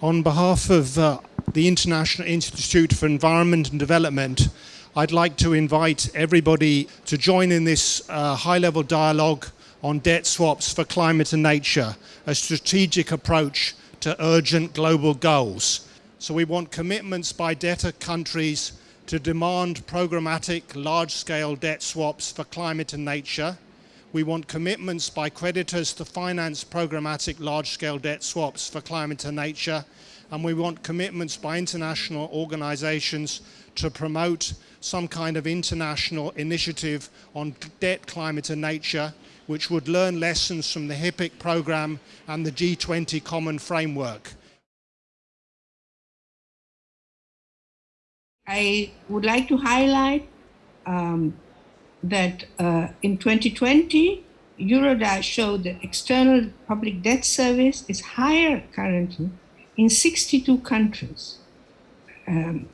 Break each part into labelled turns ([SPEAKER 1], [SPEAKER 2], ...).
[SPEAKER 1] On behalf of uh, the International Institute for Environment and Development, I'd like to invite everybody to join in this uh, high-level dialogue on debt swaps for climate and nature, a strategic approach to urgent global goals. So we want commitments by debtor countries to demand programmatic large-scale debt swaps for climate and nature. We want commitments by creditors to finance programmatic large-scale debt swaps for climate and nature. And we want commitments by international organizations to promote some kind of international initiative on debt, climate and nature, which would learn lessons from the HIPC program and the G20 common framework.
[SPEAKER 2] I would like to highlight um, that uh, in 2020, Eurodad showed that external public debt service is higher currently in 62 countries um,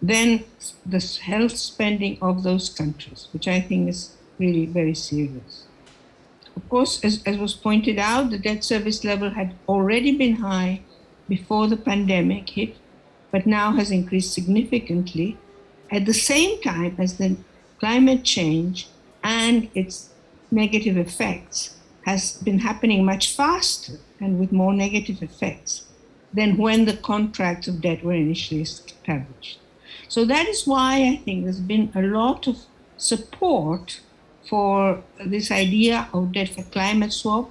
[SPEAKER 2] than the health spending of those countries, which I think is really very serious. Of course, as, as was pointed out, the debt service level had already been high before the pandemic hit, but now has increased significantly at the same time as the climate change and its negative effects has been happening much faster and with more negative effects than when the contracts of debt were initially established. So that is why I think there's been a lot of support for this idea of debt for climate swap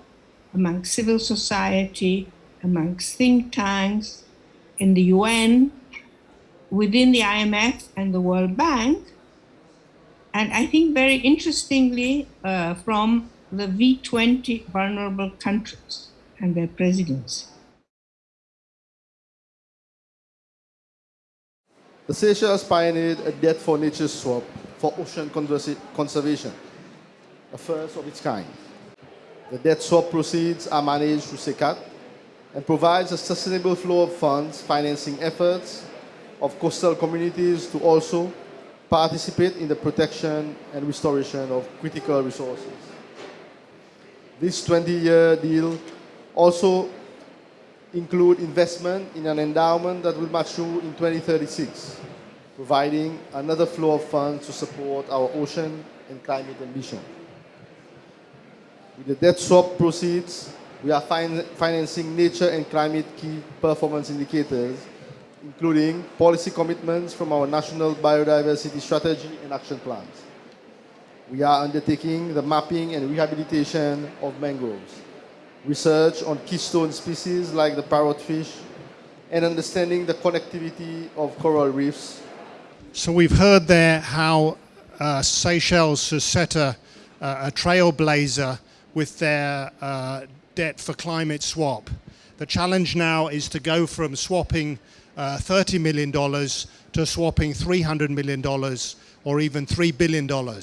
[SPEAKER 2] among civil society, amongst think tanks, in the UN, within the IMF and the World Bank, and I think very interestingly uh, from the V20 vulnerable countries and their presidents.
[SPEAKER 3] The Seychelles pioneered a debt for nature swap for ocean conservation, a first of its kind. The debt swap proceeds are managed through SeyCCAT and provides a sustainable flow of funds financing efforts of coastal communities to also participate in the protection and restoration of critical resources. This 20-year deal also include investment in an endowment that will mature in 2036, providing another flow of funds to support our ocean and climate ambition. With the debt swap proceeds, we are fin financing nature and climate key performance indicators, including policy commitments from our national biodiversity strategy and action plans. We are undertaking the mapping and rehabilitation of mangroves, research on keystone species like the parrotfish, and understanding the connectivity of coral reefs.
[SPEAKER 1] So we've heard there how uh, Seychelles has set a, a trailblazer with their uh, debt for climate swap. The challenge now is to go from swapping uh, $30 million to swapping $300 million or even $3 billion.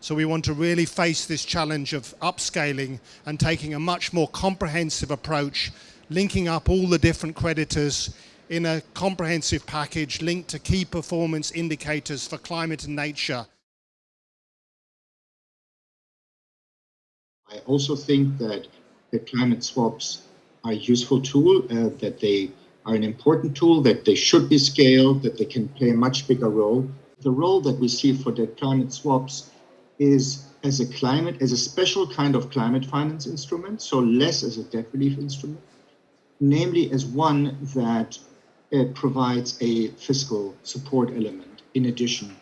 [SPEAKER 1] So we want to really face this challenge of upscaling and taking a much more comprehensive approach, linking up all the different creditors in a comprehensive package linked to key performance indicators for climate and nature.
[SPEAKER 4] I also think that the climate swaps are a useful tool, uh, that they are an important tool, that they should be scaled, that they can play a much bigger role. The role that we see for the climate swaps is as a climate, as a special kind of climate finance instrument, so less as a debt relief instrument, namely as one that uh, provides a fiscal support element in addition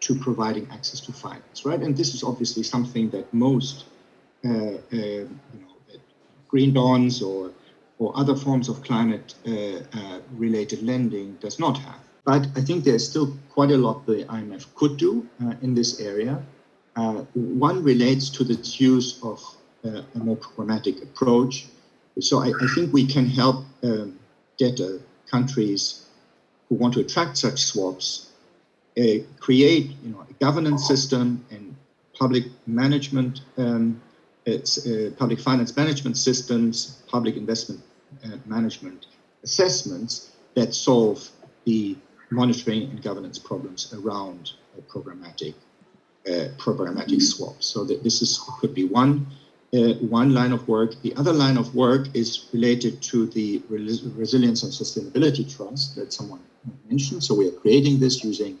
[SPEAKER 4] to providing access to finance, right? And this is obviously something that most uh, uh, you know, green bonds or or other forms of climate uh, uh, related lending does not have. But I think there's still quite a lot the IMF could do uh, in this area. one relates to the use of a more programmatic approach. So I, I think we can help um, debtor countries who want to attract such swaps uh, create you know, a governance system and public management um, it's uh, public finance management systems, public investment uh, management assessments that solve the monitoring and governance problems around uh, programmatic programmatic swaps. So that this is could be one uh, one line of work. The other line of work is related to the Res Resilience and Sustainability Trust that someone mentioned. So we are creating this using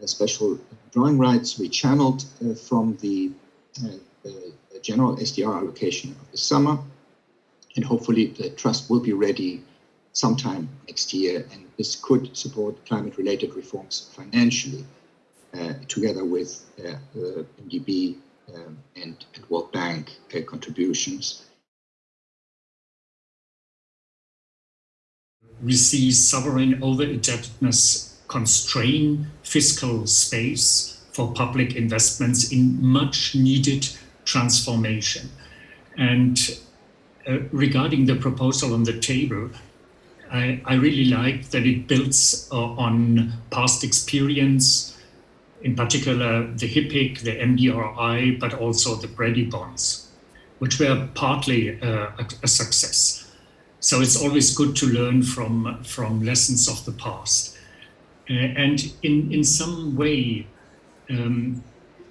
[SPEAKER 4] uh, special drawing rights we channeled uh, from the, uh, the, general SDR allocation of the summer. And hopefully the trust will be ready sometime next year. And this could support climate related reforms financially uh, together with uh, MDB um, and, and, World Bank uh, contributions.
[SPEAKER 5] We see sovereign over-indebtedness constrain fiscal space for public investments in much needed transformation. And uh, regarding the proposal on the table, I, I really like that it builds uh, on past experience, in particular the HIPC, the MDRI, but also the Brady bonds, which were partly uh, a, a, success. So it's always good to learn from, from lessons of the past. Uh, and in, in some way, um,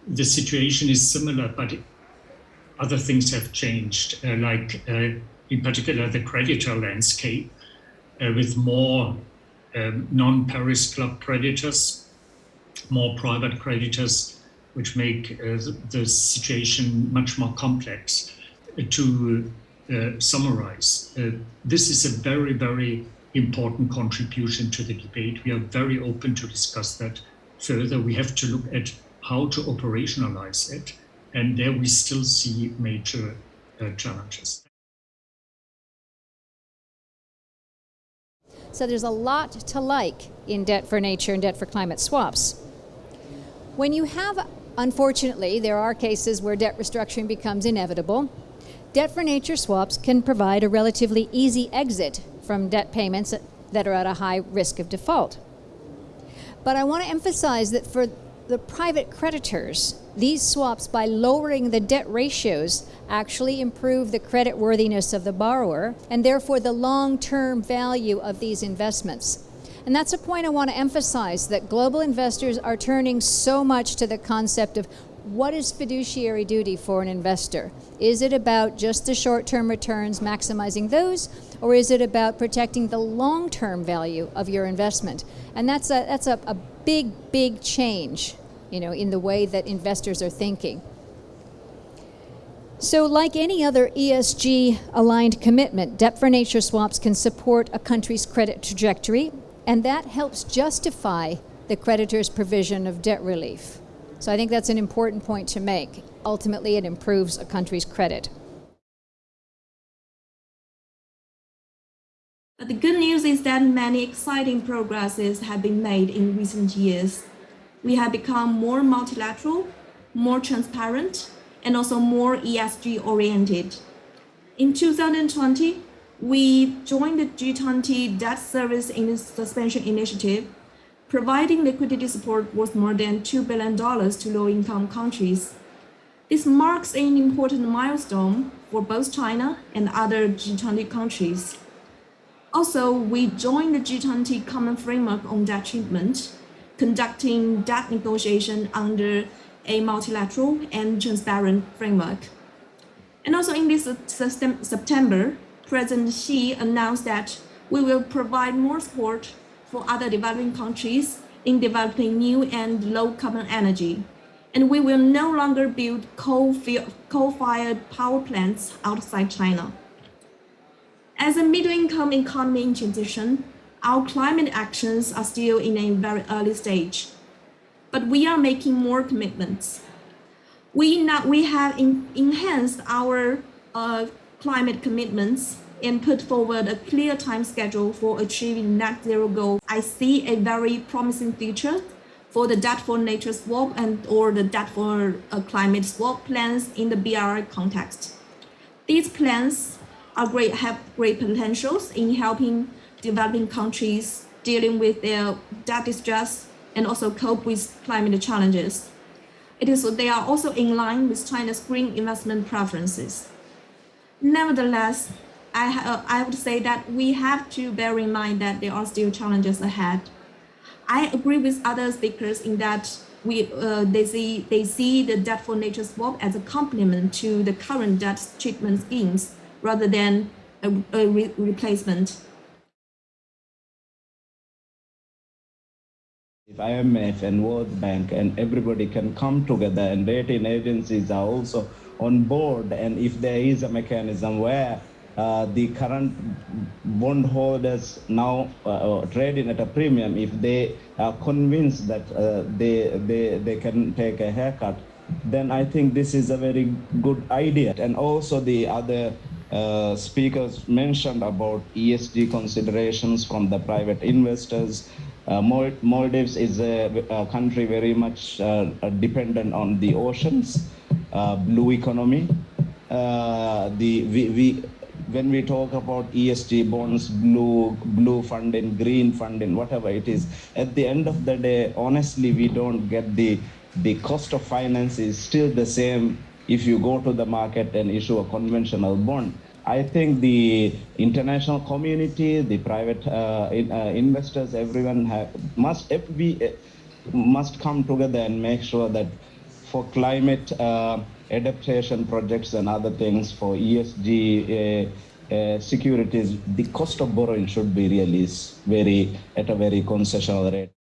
[SPEAKER 5] the situation is similar, but other things have changed, uh, like uh, in particular the creditor landscape uh, with more um, non-Paris Club creditors more private creditors, which make uh, the situation much more complex. To summarize, this is a very, very important contribution to the debate. We are very open to discuss that further. We have to look at how to operationalize it. And there we still see major uh, challenges.
[SPEAKER 6] So there's a lot to like in debt for nature and debt for climate swaps. When you have, unfortunately, there are cases where debt restructuring becomes inevitable, debt for nature swaps can provide a relatively easy exit from debt payments that are at a high risk of default. But I want to emphasize that for the private creditors, these swaps, by lowering the debt ratios, actually improve the credit worthiness of the borrower and therefore the long-term value of these investments. And that's a point I want to emphasize that global investors are turning so much to the concept of what is fiduciary duty for an investor? Is it about just the short-term returns, maximizing those, or is it about protecting the long-term value of your investment? And that's a, that's a, a big, big change you know, in the way that investors are thinking. So like any other ESG aligned commitment, debt for nature swaps can support a country's credit trajectory and that helps justify the creditor's provision of debt relief. So I think that's an important point to make. Ultimately, it improves a country's credit.
[SPEAKER 7] But the good news is that many exciting progresses have been made in recent years. We have become more multilateral, more transparent, and also more ESG oriented. In 2020, we joined the G20 Debt Service in Suspension Initiative, providing liquidity support worth more than $2 billion to low-income countries. This marks an important milestone for both China and other G20 countries. Also, we joined the G20 Common Framework on Debt Treatment, conducting debt negotiation under a multilateral and transparent framework. And also in this September, President Xi announced that we will provide more support for other developing countries in developing new and low carbon energy. And we will no longer build coal-fired power plants outside China. As a middle-income economy in transition, our climate actions are still in a very early stage, but we are making more commitments. We, now, we have in, enhanced our uh, climate commitments and put forward a clear time schedule for achieving net zero goal. I see a very promising future for the debt for nature swap and or the debt for a climate swap plans in the BRI context. These plans are great, have great potentials in helping developing countries dealing with their debt distress and also cope with climate challenges. It is, they are also in line with China's green investment preferences. Nevertheless, I, uh, I would say that we have to bear in mind that there are still challenges ahead. I agree with other speakers in that we uh, they see they see the debt for nature swap as a complement to the current debt treatment schemes rather than a, a re- replacement.
[SPEAKER 8] If IMF and World Bank and everybody can come together and rating agencies are also on board and if there is a mechanism where uh, the current bondholders now uh, uh, trading at a premium, if they are convinced that uh, they, they, they can take a haircut, then I think this is a very good idea. And also the other uh, speakers mentioned about ESG considerations from the private investors. Uh, Maldives is a, a country very much uh, dependent on the oceans, uh, blue economy. Uh, the we, we when we talk about ESG bonds, blue blue funding, green funding, whatever it is, at the end of the day, honestly, we don't get the the cost of finance is still the same if you go to the market and issue a conventional bond. I think the international community, the private uh, in, uh, investors, everyone have, must be uh, must come together and make sure that for climate uh, adaptation projects and other things for ESG uh, securities, the cost of borrowing should be really very at a very concessional rate.